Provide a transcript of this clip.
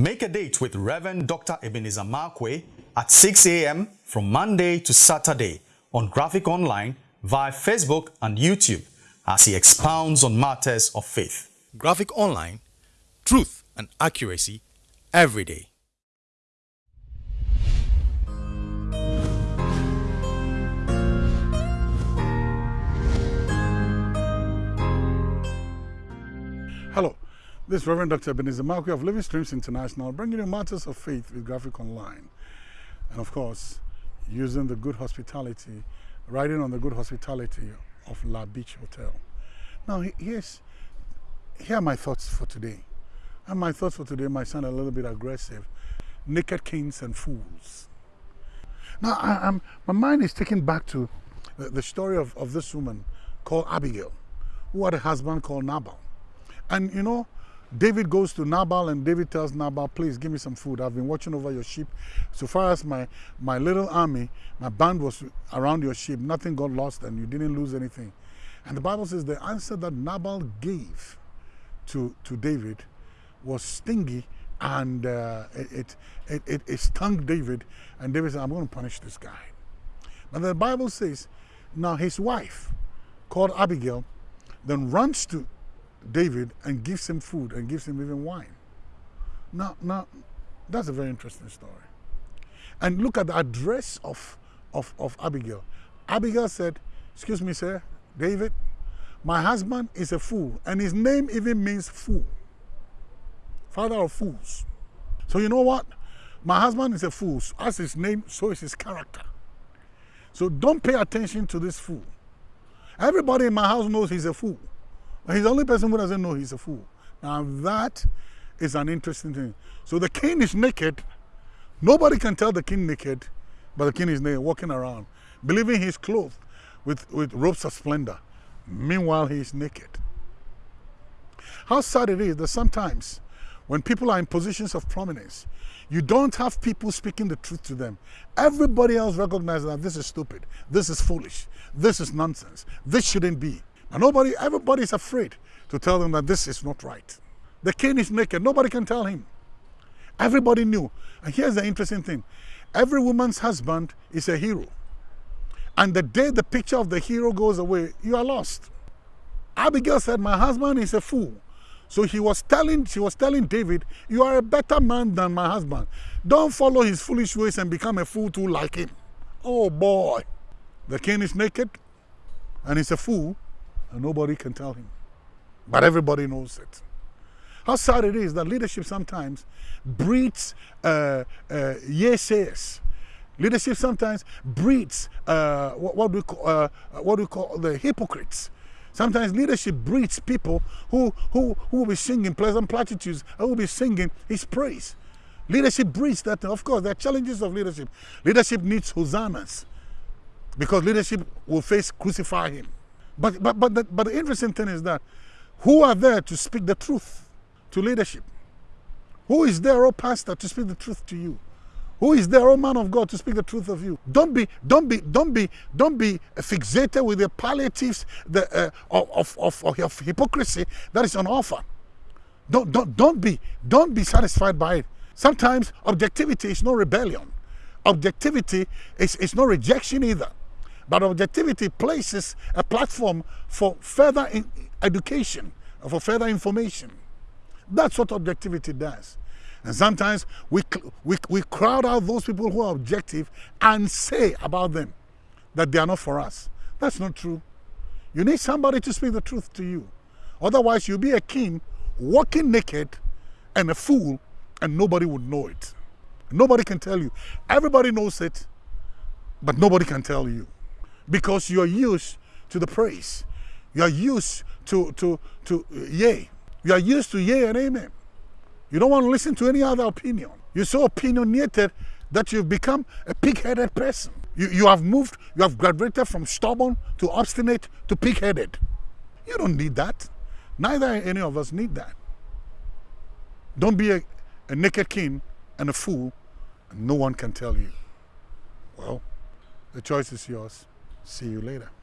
Make a date with Reverend Dr. Ebenezer Markwei at 6 a.m. from Monday to Saturday on Graphic Online via Facebook and YouTube as he expounds on matters of faith. Graphic Online, truth and accuracy every day. This is Reverend Dr. Ebenezer Markwei of Living Streams International, bringing you matters of faith with Graphic Online. And of course, using the good hospitality, riding on the good hospitality of La Beach Hotel. Now, here's, here are my thoughts for today. And my thoughts for today might sound a little bit aggressive. Naked kings and fools. Now, I, my mind is taken back to the, the story of, of this woman called Abigail, who had a husband called Nabal. And you know, David goes to Nabal and David tells Nabal, please give me some food. I've been watching over your sheep. So far as my, my little army, my band was around your sheep, nothing got lost and you didn't lose anything. And the Bible says the answer that Nabal gave to, to David was stingy and uh, it, it, it, it stung David. And David said, I'm going to punish this guy. But the Bible says, now his wife, called Abigail, then runs to David and gives him food and gives him even wine. Now, now that's a very interesting story. And look at the address of, of, of Abigail. Abigail said, Excuse me, sir, David, my husband is a fool, and his name even means fool. Father of fools. So you know what? My husband is a fool. As his name, so is his character. So don't pay attention to this fool. Everybody in my house knows he's a fool. He's the only person who doesn't know he's a fool. Now that is an interesting thing. So the king is naked. Nobody can tell the king naked, but the king is naked, walking around, believing he's clothed with, with robes of splendor. Meanwhile, he is naked. How sad it is that sometimes when people are in positions of prominence, you don't have people speaking the truth to them. Everybody else recognizes that this is stupid, this is foolish, this is nonsense, this shouldn't be. And nobody, everybody is afraid to tell them that this is not right. The king is naked. Nobody can tell him. Everybody knew. And here's the interesting thing. Every woman's husband is a hero. And the day the picture of the hero goes away, you are lost. Abigail said, my husband is a fool. So he was telling, she was telling David, you are a better man than my husband. Don't follow his foolish ways and become a fool too like him. Oh boy. The king is naked and he's a fool and nobody can tell him. But everybody knows it. How sad it is that leadership sometimes breeds uh, uh, Leadership sometimes breeds uh, what, what, we call, uh, what we call the hypocrites. Sometimes leadership breeds people who, who, who will be singing pleasant platitudes, who will be singing his praise. Leadership breeds that. Of course, there are challenges of leadership. Leadership needs hosannas because leadership will face crucify him. But, but, but, the, but the interesting thing is that who are there to speak the truth to leadership? Who is there, oh pastor, to speak the truth to you? Who is there, oh man of God, to speak the truth of you? Don't be, don't be, don't be, don't be fixated with the palliatives the, uh, of, of, of, hypocrisy that is on offer. Don't, don't, don't be, don't be satisfied by it. Sometimes objectivity is no rebellion. Objectivity is, is no rejection either. But objectivity places a platform for further education, for further information. That's what objectivity does. And sometimes we, we, we crowd out those people who are objective and say about them that they are not for us. That's not true. You need somebody to speak the truth to you. Otherwise, you'll be a king walking naked and a fool and nobody would know it. Nobody can tell you. Everybody knows it, but nobody can tell you because you're used to the praise. You're used to, to, to uh, yay. You're used to yay and amen. You don't want to listen to any other opinion. You're so opinionated that you've become a pig-headed person. You, you have moved, you have graduated from stubborn to obstinate to pig-headed. You don't need that. Neither any of us need that. Don't be a, a naked king and a fool and no one can tell you. Well, the choice is yours. See you later.